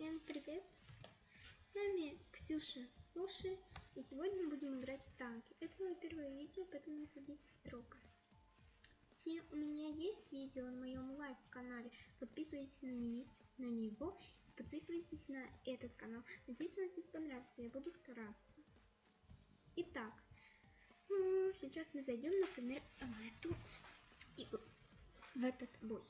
Всем привет! С вами Ксюша Луши, и сегодня мы будем играть в танки. Это мое первое видео, поэтому не судите строго. Точнее, у меня есть видео на моем live -канале, подписывайтесь на, не, на него, подписывайтесь на этот канал. Надеюсь, вам здесь понравится, я буду стараться. Итак, ну, сейчас мы зайдем, например, в эту игру, в этот бой.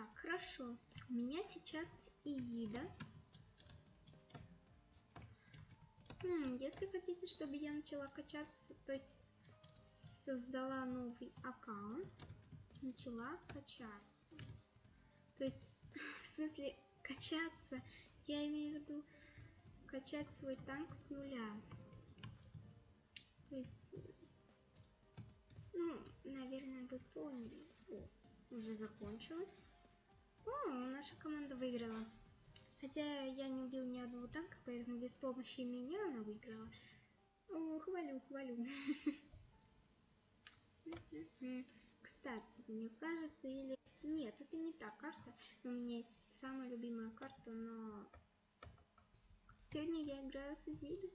Итак, хорошо. У меня сейчас Изида. Хм, если хотите, чтобы я начала качаться, то есть создала новый аккаунт, начала качаться. То есть, в смысле, качаться, я имею в виду качать свой танк с нуля. То есть, ну, наверное, вы поняли. О, уже закончилось. Наша команда выиграла. Хотя я не убил ни одного танка, поэтому без помощи меня она выиграла. О, хвалю, хвалю. Кстати, мне кажется, или... Нет, это не та карта. У меня есть самая любимая карта, но... Сегодня я играю с Изидой.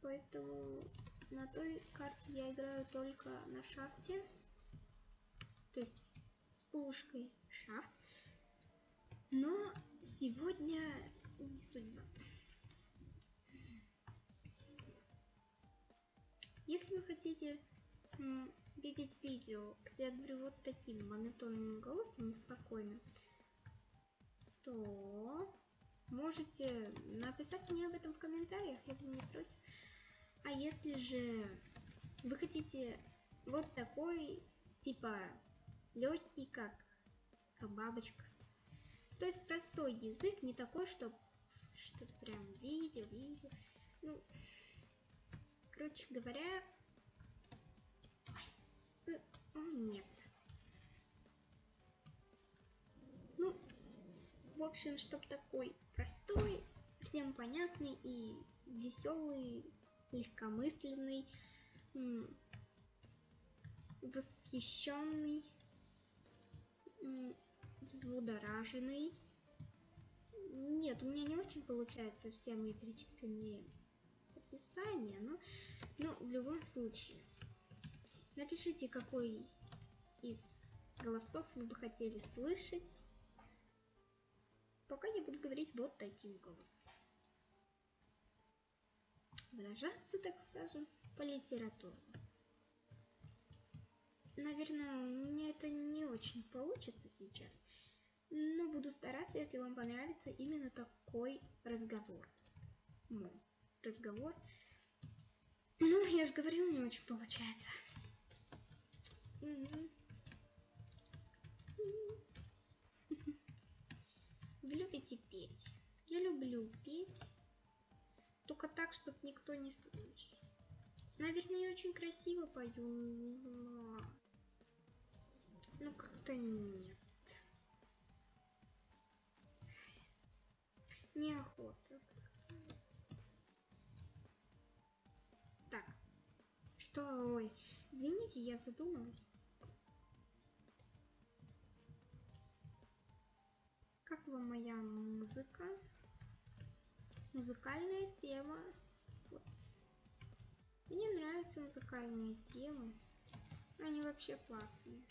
Поэтому на той карте я играю только на шафте. То есть с пушкой шафт. Но сегодня не судьба. Если вы хотите видеть видео, где я говорю вот таким монотонным голосом спокойно, то можете написать мне об этом в комментариях, я бы не против. А если же вы хотите вот такой, типа, легкий, как, как бабочка, то есть простой язык, не такой, что что-то прям видео, видео. Ну, короче говоря, о, нет. Ну, в общем, чтобы такой простой, всем понятный и веселый, легкомысленный, восхищенный, взбудораженный. Нет, у меня не очень получается все мои перечисленные описания, но, но в любом случае. Напишите, какой из голосов вы бы хотели слышать. Пока я буду говорить вот таким голосом. Выражаться, так скажем, по литературе. Наверное, у меня это не очень получится сейчас. Но буду стараться, если вам понравится именно такой разговор. Мой разговор. Ну, я же говорила, не очень получается. Вы любите петь? Я люблю петь. Только так, чтобы никто не слышал. Наверное, я очень красиво пою, но... Ну, как-то нет. Неохота. Так. Что? Ой, извините, я задумалась. Как вам моя музыка? Музыкальная тема. Вот. Мне нравятся музыкальные темы. Они вообще классные.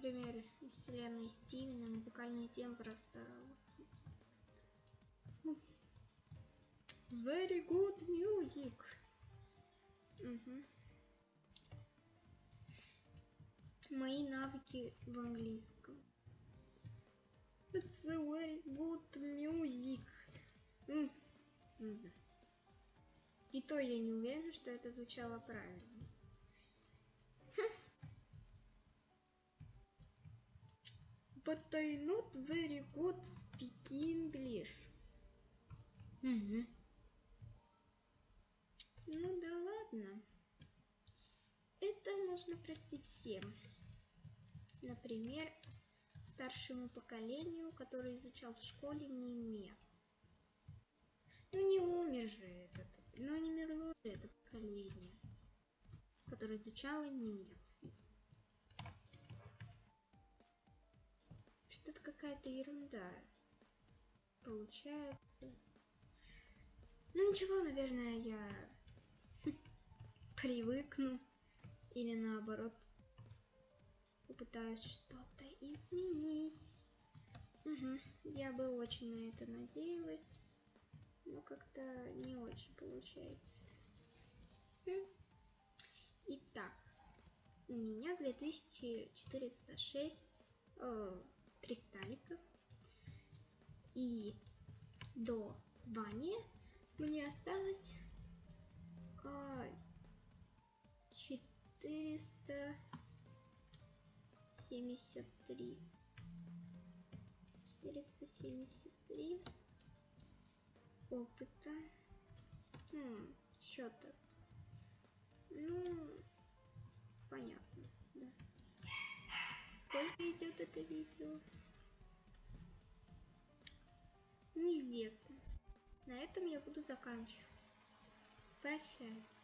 Например, из вселенной Стивена музыкальные темы просто... Very good music. Угу. Мои навыки в английском. It's very good music. Mm. Mm. И то я не уверена, что это звучало правильно. Not very good speak English. Угу. Ну да ладно. Это можно простить всем. Например, старшему поколению, который изучал в школе немец. Ну не умер же этот, ну не мерло же это поколение, которое изучало немецкий. Что-то какая-то ерунда получается. Ну ничего, наверное, я привыкну или наоборот попытаюсь что-то изменить. Угу. Я бы очень на это надеялась, но как-то не очень получается. Итак, у меня 2406 э, кристалликов. И до звания мне осталось а, 473. 473 опыта. Хм, счета. Ну, понятно, это видео? Неизвестно. На этом я буду заканчивать. Прощаюсь.